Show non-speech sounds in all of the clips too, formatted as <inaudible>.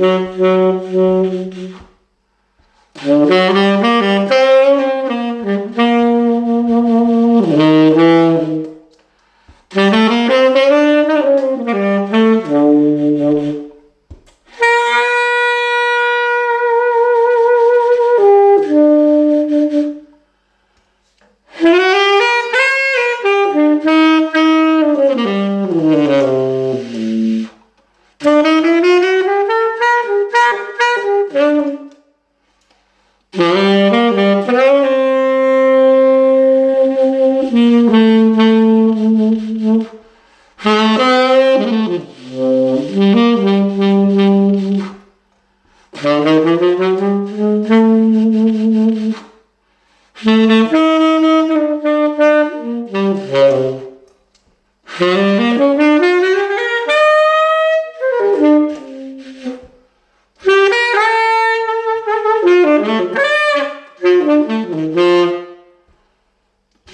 Mm-hmm.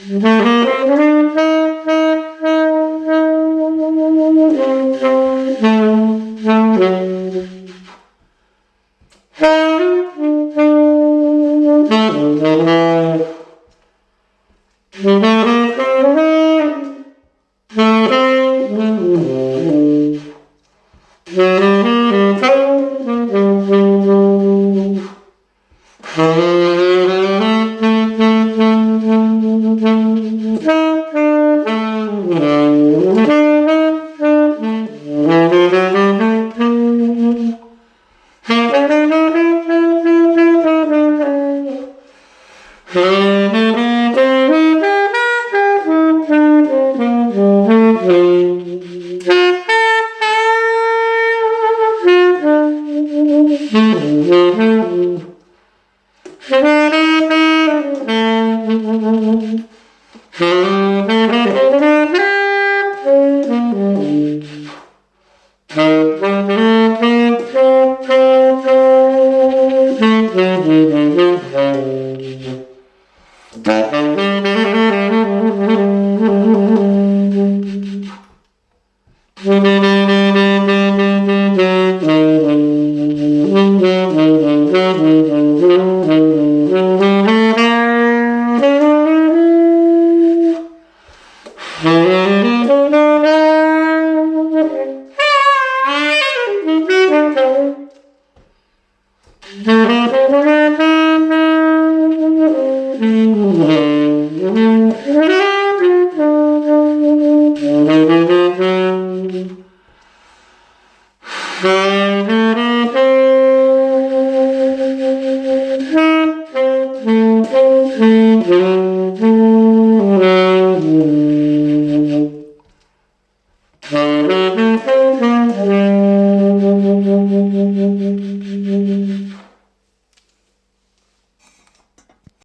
Hey! Thank. <laughs> Mm-hmm.